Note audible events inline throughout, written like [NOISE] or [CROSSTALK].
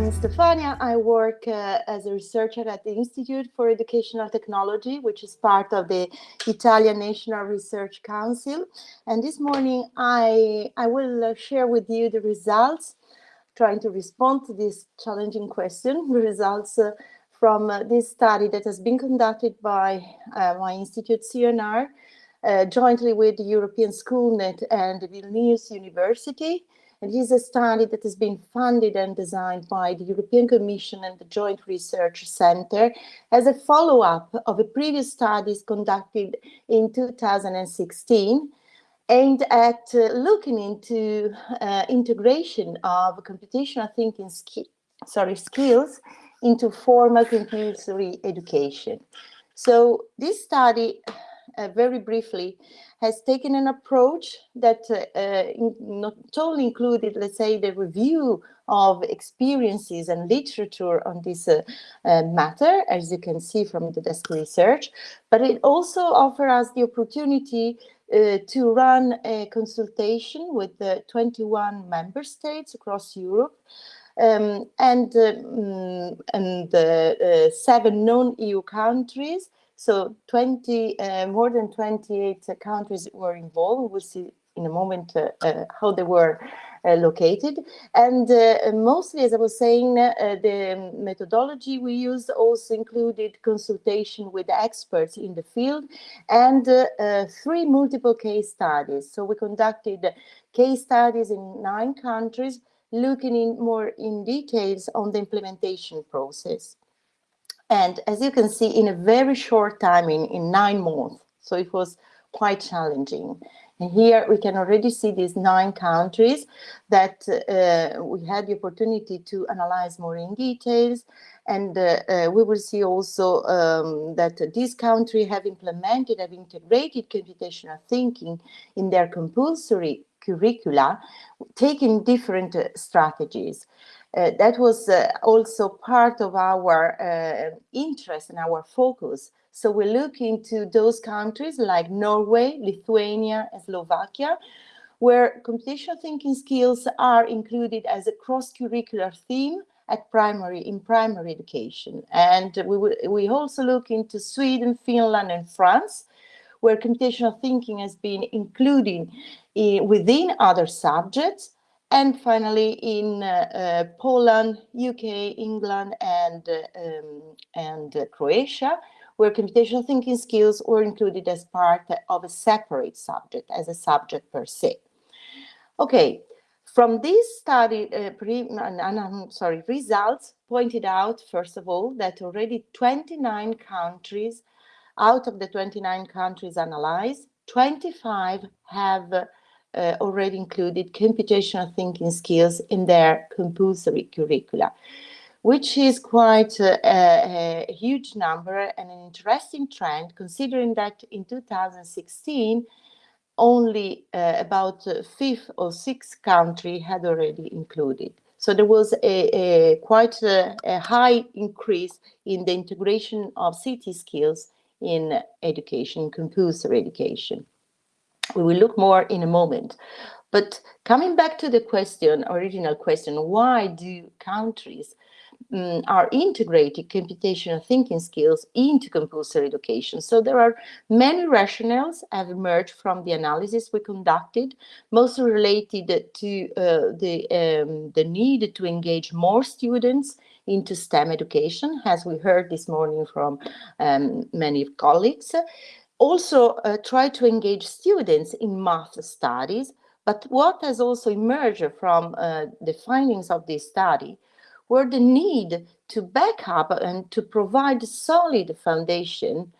I'm Stefania. I work uh, as a researcher at the Institute for Educational Technology, which is part of the Italian National Research Council. And this morning, I, I will uh, share with you the results, trying to respond to this challenging question, the results uh, from uh, this study that has been conducted by uh, my institute, CNR, uh, jointly with the European Schoolnet and the Vilnius University. And this is a study that has been funded and designed by the European Commission and the Joint Research Center as a follow-up of a previous studies conducted in 2016 aimed at uh, looking into uh, integration of computational thinking sorry, skills into formal compulsory education. So this study, uh, very briefly, has taken an approach that uh, uh, not only included, let's say, the review of experiences and literature on this uh, uh, matter, as you can see from the desk research, but it also offers us the opportunity uh, to run a consultation with the 21 member states across Europe um, and, um, and uh, seven non-EU countries so 20, uh, more than 28 uh, countries were involved. We'll see in a moment uh, uh how they were located. And mostly, as I was saying, the methodology we used also included consultation with experts in the field and three multiple case studies. So we conducted case studies in nine countries, looking in more in details on the implementation process. And as you can see, in a very short time, in, in nine months, so it was quite challenging. And here we can already see these nine countries that uh, we had the opportunity to analyze more in details. And uh, uh, we will see also um, that these countries have implemented, have integrated computational thinking in their compulsory curricula, taking different uh, strategies. Uh, that was uh, also part of our uh, interest and our focus. So we look into those countries like Norway, Lithuania, and Slovakia, where computational thinking skills are included as a cross-curricular theme at primary in primary education. And we, we also look into Sweden, Finland, and France, where computational thinking has been included in, within other subjects, and finally, in uh, uh, Poland, UK, England, and, uh, um, and Croatia, where computational thinking skills were included as part of a separate subject, as a subject per se. Okay, from this study, uh, pre, I'm sorry, results pointed out, first of all, that already 29 countries, out of the 29 countries analyzed, 25 have uh, already included computational thinking skills in their compulsory curricula, which is quite a, a, a, huge number and an interesting trend, considering that in 2016, only uh, about uh, fifth or sixth country had already included. So there was a, a quite a, a, high increase in the integration of CT skills in education, compulsory education. We will look more in a moment. But coming back to the question, original question, why do countries um, are integrating computational thinking skills into compulsory education. So there are many rationales have emerged from the analysis we conducted, mostly related to uh, the, um, the need to engage more students into STEM education, as we heard this morning from um, many colleagues also uh, try to engage students in math studies, but what has also emerged from uh, the findings of this study were the need to back up and to provide solid foundation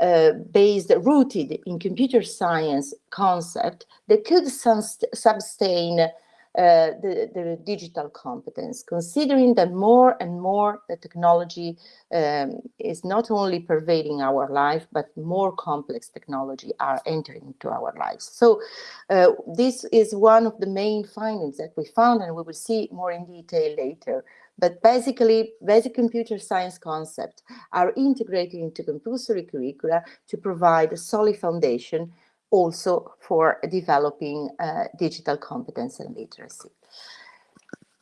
uh, based, rooted in computer science concept that could sustain uh, the, digital competence, considering that more and more the technology um, is not only pervading our life, but more complex technology are entering into our lives. So uh, this is one of the main findings that we found, and we will see more in detail later. But basically, basic computer science concepts are integrated into compulsory curricula to provide a solid foundation also for developing uh, digital competence and literacy.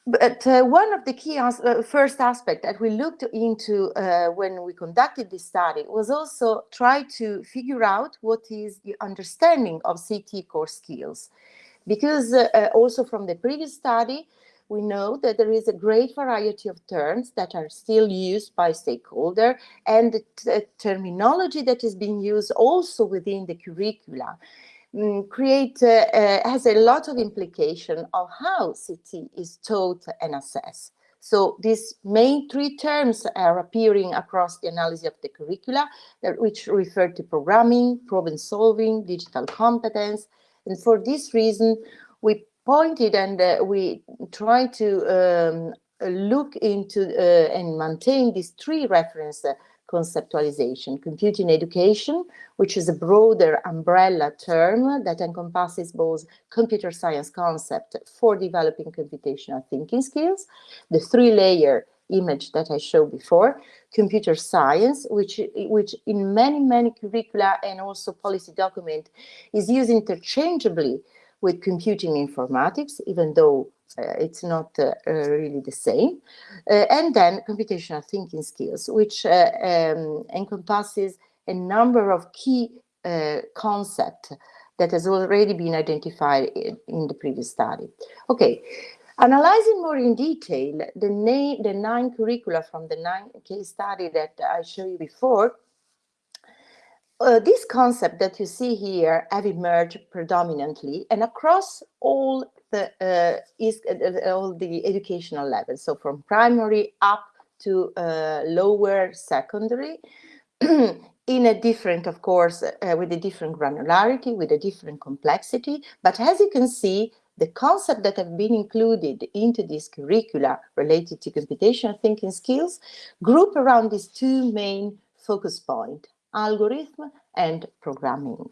But uh, one of the key as uh, first aspect that we looked into uh, when we conducted this study was also try to figure out what is the understanding of CT core skills. Because uh, also from the previous study, we know that there is a great variety of terms that are still used by stakeholder and the terminology that is being used also within the curricula um, create uh, uh, has a lot of implication of how CT is taught and assessed. So these main three terms are appearing across the analysis of the curricula, which refer to programming, problem solving, digital competence. And for this reason, we pointed and uh, we try to um, look into uh, and maintain these three reference conceptualization. Computing education, which is a broader umbrella term that encompasses both computer science concept for developing computational thinking skills, the three-layer image that I showed before, computer science, which, which in many, many curricula and also policy document is used interchangeably with computing informatics, even though uh, it's not uh, uh, really the same. and then computational thinking skills, which um, encompasses a number of key concepts that has already been identified in, in the previous study. Okay, Analyzing more in detail the, nine, the nine curricula from the nine case study that I showed you before, uh, this concept that you see here have emerged predominantly and across all the uh, is uh, all the educational levels. So from primary up to uh, lower secondary, [CLEARS THROAT] in a different, of course, uh, with a different granularity, with a different complexity. But as you can see, the concepts that have been included into this curricula related to computational thinking skills group around these two main focus points, algorithm and programming.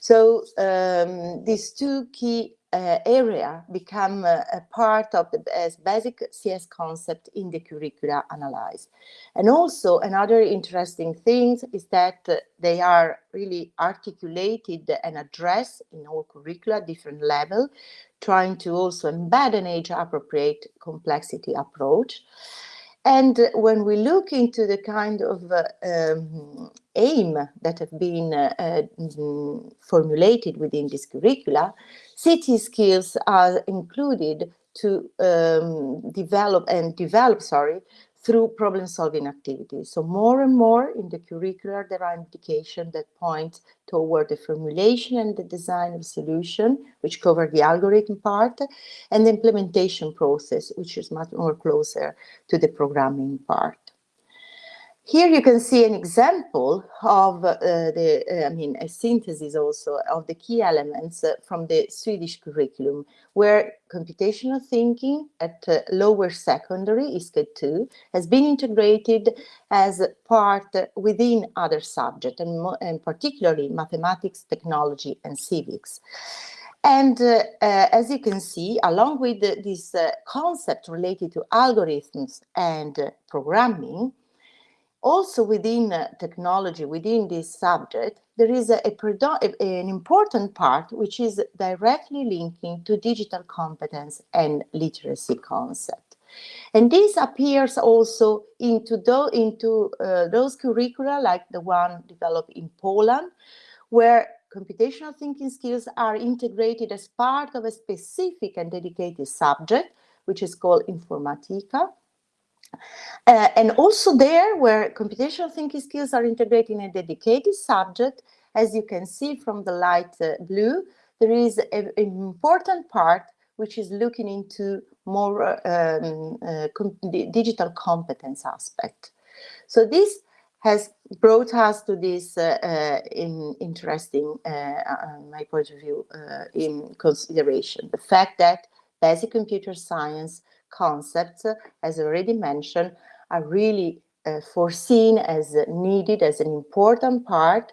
So um, these two key uh, area become uh, a part of the as basic CS concept in the curricula analyzed. And also another interesting thing is that they are really articulated and addressed in all curricula, different level, trying to also embed an age appropriate complexity approach. And when we look into the kind of uh, um, aim that have been uh, uh, formulated within this curricula, CT skills are included to um, develop and develop, sorry, through problem solving activities. So more and more in the curricular, there are indications that point toward the formulation and the design of solution, which cover the algorithm part, and the implementation process, which is much more closer to the programming part. Here you can see an example of uh, the, uh, I mean, a synthesis also of the key elements uh, from the Swedish curriculum, where computational thinking at uh, lower secondary, ISCED 2, has been integrated as part within other subjects, and, and particularly mathematics, technology, and civics. And uh, uh, as you can see, along with the, this uh, concept related to algorithms and uh, programming, also within uh, technology, within this subject, there is a, a an important part which is directly linking to digital competence and literacy concept. And this appears also into, do, into uh, those curricula like the one developed in Poland, where computational thinking skills are integrated as part of a specific and dedicated subject, which is called Informatica. Uh, and also there where computational thinking skills are integrated in a dedicated subject, as you can see from the light uh, blue, there is an important part which is looking into more uh, um, uh, com digital competence aspect. So this has brought us to this uh, uh, in interesting, my point of view, in consideration. The fact that basic computer science concepts, as already mentioned, are really uh, foreseen as needed as an important part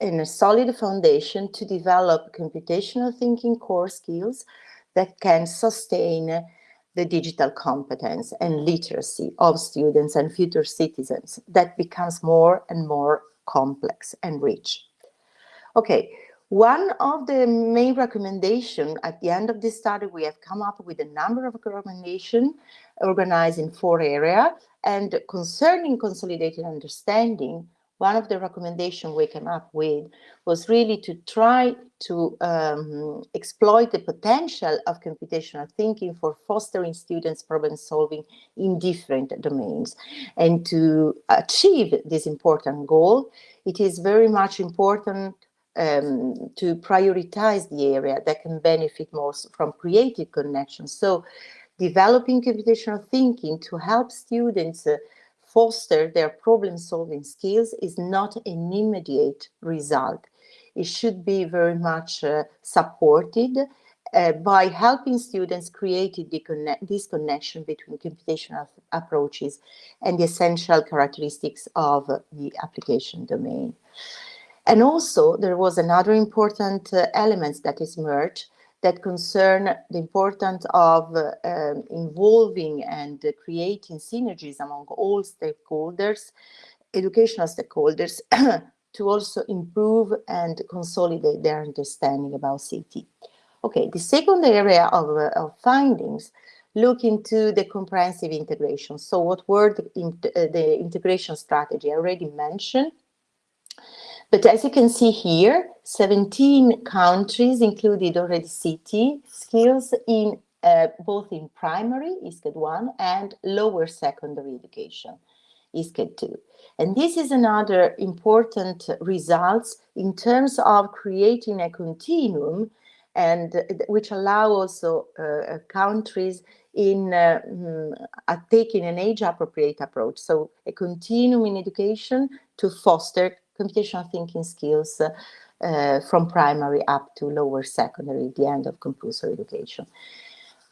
in a solid foundation to develop computational thinking core skills that can sustain the digital competence and literacy of students and future citizens that becomes more and more complex and rich. Okay, One of the main recommendations at the end of this study, we have come up with a number of recommendations organized in four areas. And concerning consolidated understanding, one of the recommendations we came up with was really to try to um, exploit the potential of computational thinking for fostering students problem solving in different domains. And to achieve this important goal, it is very much important um, to prioritize the area that can benefit most from creative connections. So developing computational thinking to help students uh, foster their problem solving skills is not an immediate result. It should be very much uh, supported uh, by helping students create this connection between computational approaches and the essential characteristics of the application domain. And also there was another important uh, element that is merged that concern the importance of uh, um, involving and uh, creating synergies among all stakeholders, educational stakeholders, [CLEARS THROAT] to also improve and consolidate their understanding about CT. Okay, the second area of, uh, of findings look into the comprehensive integration. So what were the, uh, the integration strategy? I already mentioned but as you can see here, 17 countries included already CT skills in uh, both in primary, ISCED 1, and lower secondary education, ISCED 2. And this is another important results in terms of creating a continuum and uh, which allow also uh, countries in uh, mm, taking an age appropriate approach. So a continuum in education to foster computational thinking skills uh, from primary up to lower secondary, the end of compulsory education.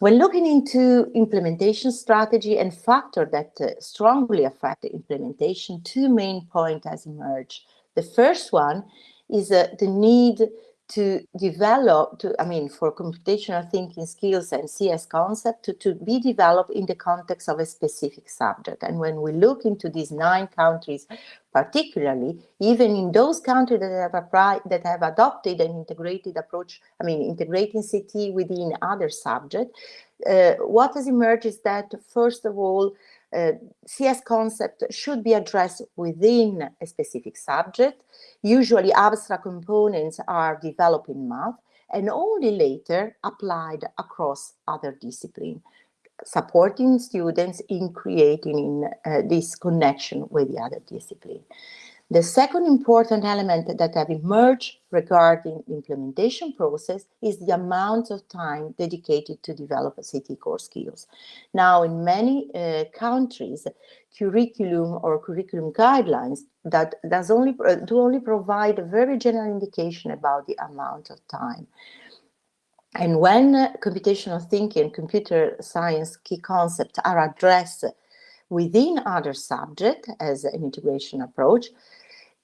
When looking into implementation strategy and factor that uh, strongly affect the implementation, two main points has emerged. The first one is uh, the need to develop, to, I mean, for computational thinking skills and CS concept to, to be developed in the context of a specific subject. And when we look into these nine countries, particularly, even in those countries that have applied, that have adopted an integrated approach, I mean, integrating CT within other subjects, uh, what has emerged is that, first of all, uh, CS concept should be addressed within a specific subject. Usually abstract components are developed in math and only later applied across other disciplines, supporting students in creating in, uh, this connection with the other discipline. The second important element that have emerged regarding implementation process is the amount of time dedicated to develop CT core skills. Now, in many uh, countries, curriculum or curriculum guidelines that does only uh, do only provide a very general indication about the amount of time. And when computational thinking computer science key concepts are addressed within other subjects as an integration approach,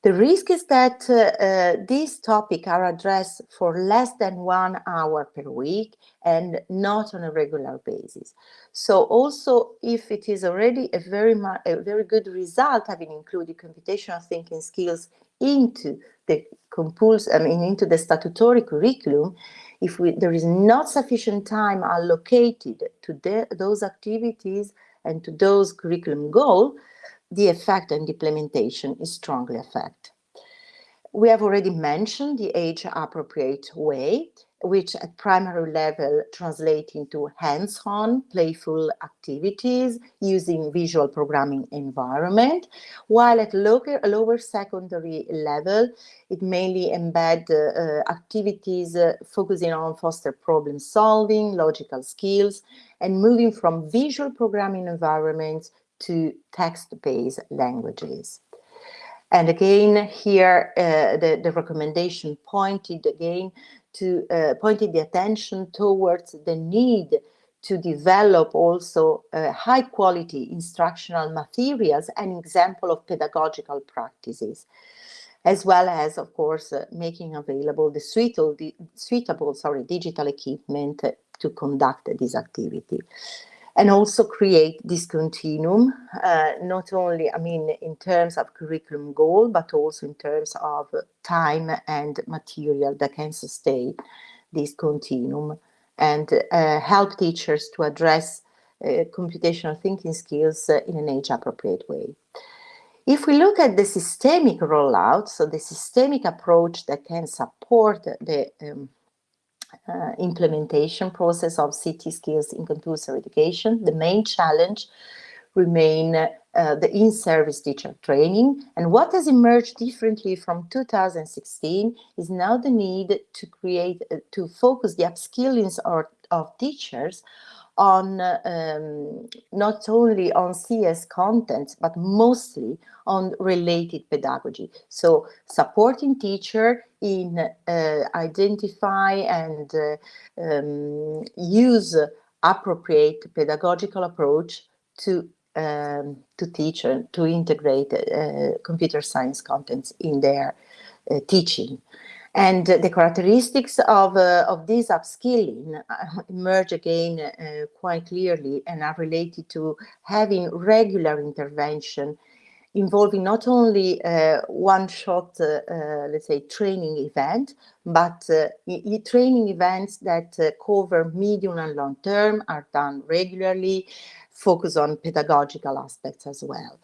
the risk is that uh, uh, these topics are addressed for less than one hour per week and not on a regular basis. So also if it is already a very, a very good result having included computational thinking skills into the compulse, I mean, into the statutory curriculum, if we, there is not sufficient time allocated to the, those activities and to those curriculum goals, the effect and implementation is strongly affected. We have already mentioned the age-appropriate way, which at primary level translate into hands-on, playful activities using visual programming environment, while at lower, lower secondary level, it mainly embed uh, activities uh, focusing on foster problem solving, logical skills, and moving from visual programming environments to text-based languages. And again, here uh, the, the recommendation pointed again to uh, pointed the attention towards the need to develop also uh, high quality instructional materials and example of pedagogical practices, as well as, of course, uh, making available the suitable, the suitable sorry, digital equipment to conduct this activity. And also create this continuum, uh, not only, I mean, in terms of curriculum goal, but also in terms of time and material that can sustain this continuum and uh, help teachers to address uh, computational thinking skills uh, in an age-appropriate way. If we look at the systemic rollout, so the systemic approach that can support the um, uh, implementation process of CT skills in compulsory education, the main challenge remain uh, the in-service teacher training. And what has emerged differently from 2016 is now the need to create, uh, to focus the upskilling of teachers on um, not only on CS content, but mostly on related pedagogy. So supporting teacher in uh, identify and uh, um, use appropriate pedagogical approach to um, to teach and to integrate uh, computer science contents in their uh, teaching. And the characteristics of, uh, of this upskilling uh, emerge again uh, quite clearly and are related to having regular intervention involving not only uh, one-shot, uh, uh, let's say, training event, but training events that cover medium and long term, are done regularly, focus on pedagogical aspects as well.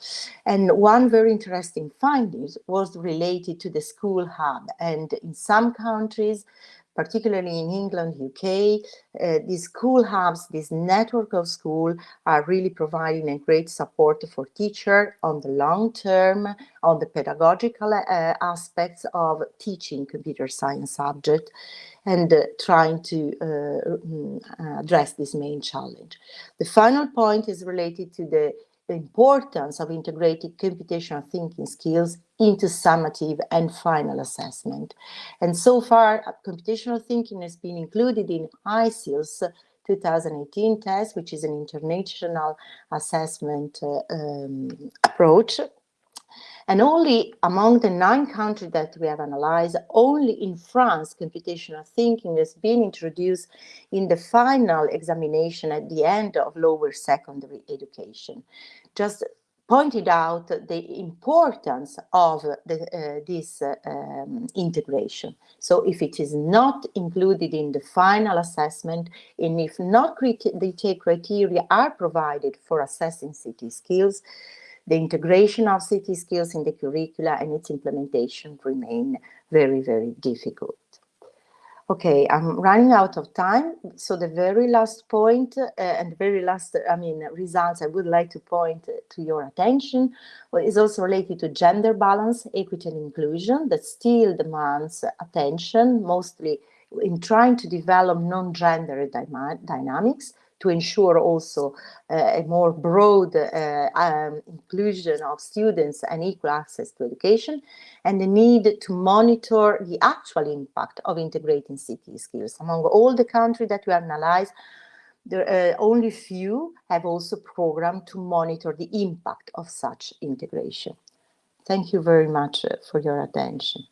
And one very interesting finding was related to the school hub. And in some countries, particularly in England, UK, uh, these school hubs, this network of school are really providing a great support for teacher on the long term, on the pedagogical uh, aspects of teaching computer science subject and uh, trying to uh, mm, address this main challenge. The final point is related to the importance of integrated computational thinking skills into summative and final assessment. And so far, uh, computational thinking has been included in ICILS 2018 test, which is an international assessment uh, um, approach and only among the nine countries that we have analyzed, only in France, computational thinking has been introduced in the final examination at the end of lower secondary education. Just pointed out the importance of the, uh, this uh, um, integration. So if it is not included in the final assessment, and if not the criteria are provided for assessing CT skills, the integration of CT skills in the curricula and its implementation remain very, very difficult. Okay, I'm running out of time. So the very last point uh, and very last, I mean, results I would like to point to your attention is also related to gender balance, equity and inclusion that still demands attention, mostly in trying to develop non-gender dynamics to ensure also uh, a more broad uh, um, inclusion of students and equal access to education, and the need to monitor the actual impact of integrating CT skills. Among all the countries that we analyze, there uh, only few have also programmed to monitor the impact of such integration. Thank you very much uh, for your attention.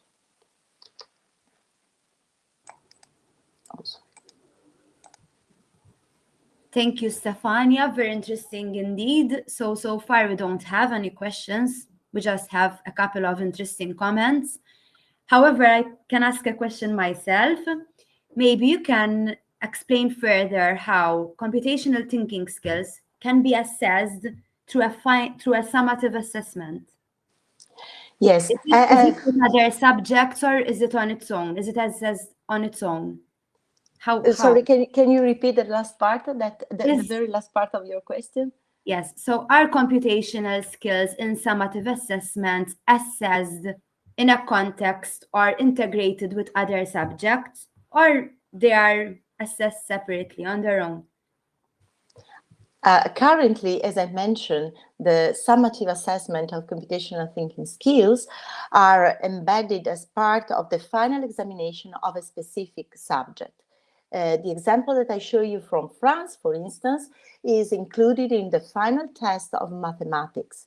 Also. Thank you, Stefania. Very interesting indeed. So, so far we don't have any questions. We just have a couple of interesting comments. However, I can ask a question myself. Maybe you can explain further how computational thinking skills can be assessed through a, through a summative assessment. Yes. Is it, uh, is it another subject or is it on its own? Is it assessed on its own? How, uh, Sorry, can, can you repeat the last part, that the, yes. the very last part of your question? Yes, so are computational skills in summative assessments assessed in a context or integrated with other subjects, or they are assessed separately on their own? Uh, currently, as I mentioned, the summative assessment of computational thinking skills are embedded as part of the final examination of a specific subject. Uh, the example that I show you from France, for instance, is included in the final test of mathematics.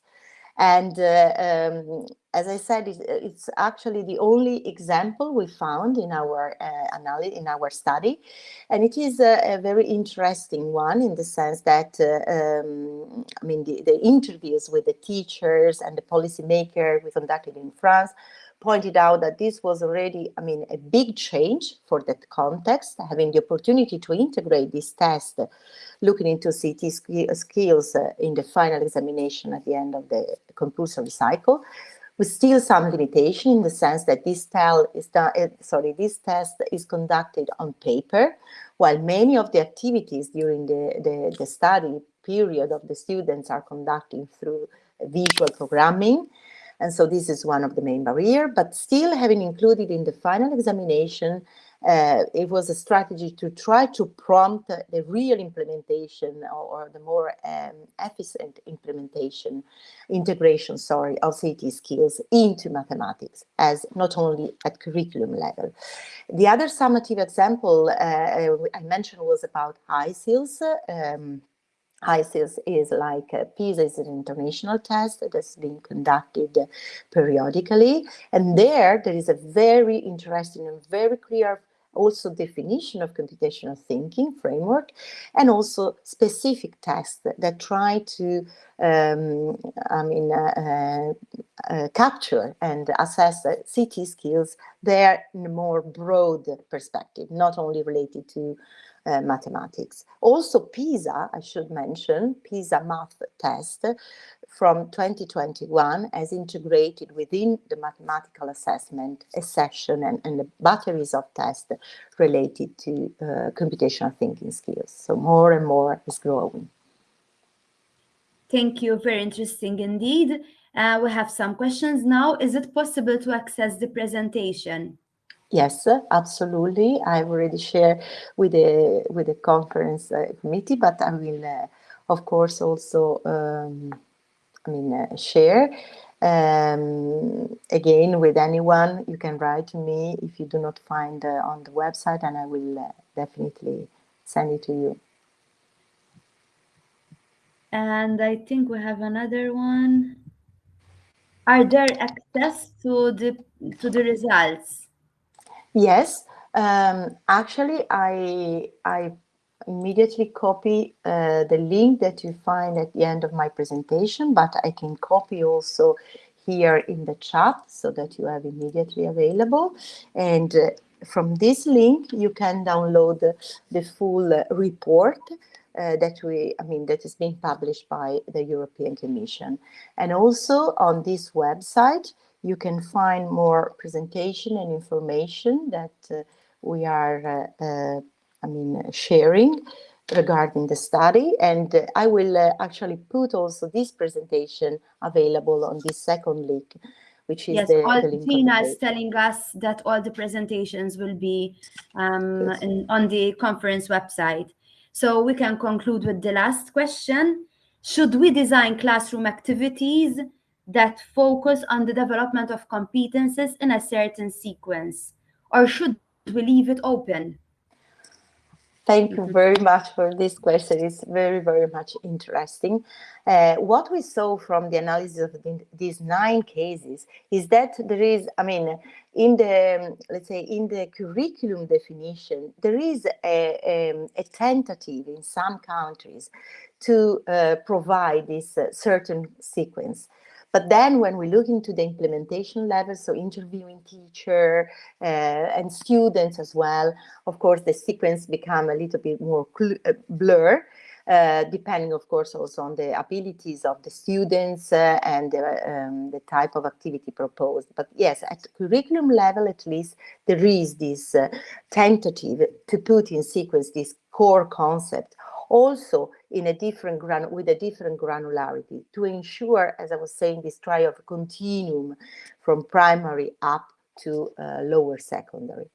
And uh, um, as I said, it's, it's, actually the only example we found in our uh, analysis, in our study, and it is a, a, very interesting one in the sense that, uh, um, I mean, the, the, interviews with the teachers and the policymaker we conducted in France pointed out that this was already, I mean, a big change for that context, having the opportunity to integrate this test, looking into CT skills uh, in the final examination at the end of the compulsory cycle with still some limitation in the sense that this done, uh, sorry, this test is conducted on paper, while many of the activities during the, the, the study period of the students are conducting through visual programming. And so this is one of the main barrier, but still having included in the final examination uh, it was a strategy to try to prompt the real implementation or, or the more um, efficient implementation, integration, sorry, of CT skills into mathematics as not only at curriculum level. The other summative example uh, I mentioned was about ICILS. Um, ICILS is like uh, PISA is an international test that's being conducted periodically. And there, there is a very interesting and very clear also definition of computational thinking framework, and also specific tests that, that try to, um, I mean, uh, uh, uh, capture and assess CT skills there in a more broad perspective, not only related to uh, mathematics. Also PISA, I should mention, PISA math test from 2021 has integrated within the mathematical assessment a session and, and the batteries of tests related to uh, computational thinking skills. So more and more is growing. Thank you. Very interesting indeed. Uh, we have some questions now. Is it possible to access the presentation? Yes, absolutely. I've already shared with the with the conference uh, committee, but I will, uh, of course, also um, I mean uh, share. Um, again, with anyone, you can write to me if you do not find uh, on the website, and I will uh, definitely send it to you. And I think we have another one. Are there access to the to the results? Yes, um, actually, I I immediately copy uh, the link that you find at the end of my presentation, but I can copy also here in the chat so that you have immediately available. And uh, from this link, you can download the, the full uh, report uh, that we, I mean, that is being published by the European Commission. And also on this website, you can find more presentation and information that uh, we are, uh, uh I mean, sharing regarding the study. And I will uh, actually put also this presentation available on this second link, which is yes, the, all, the Tina is telling us that all the presentations will be um, yes. in, on the conference website. So we can conclude with the last question. Should we design classroom activities that focus on the development of competences in a certain sequence? Or should we leave it open? Thank you very much for this question. It's very, very much interesting. Uh, what we saw from the analysis of the, these nine cases is that there is, I mean, in the, let's say, in the curriculum definition, there is a, a, a tentative in some countries to uh, provide this uh, certain sequence. But then when we look into the implementation level, so interviewing teacher uh, and students as well, of course, the sequence become a little bit more uh, blur, uh, depending, of course, also on the abilities of the students uh, and um, the type of activity proposed. But yes, at curriculum level, at least, there is this uh, tentative to put in sequence this core concept also in a different gran with a different granularity to ensure, as I was saying, this trial of continuum from primary up to uh, lower secondary.